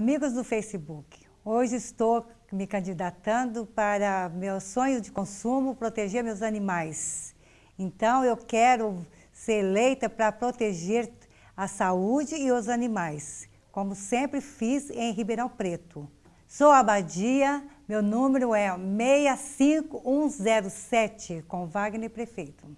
Amigos do Facebook, hoje estou me candidatando para meu sonho de consumo, proteger meus animais. Então eu quero ser eleita para proteger a saúde e os animais, como sempre fiz em Ribeirão Preto. Sou Abadia, meu número é 65107, com Wagner Prefeito.